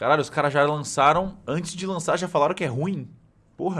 Caralho, os caras já lançaram, antes de lançar já falaram que é ruim. Porra.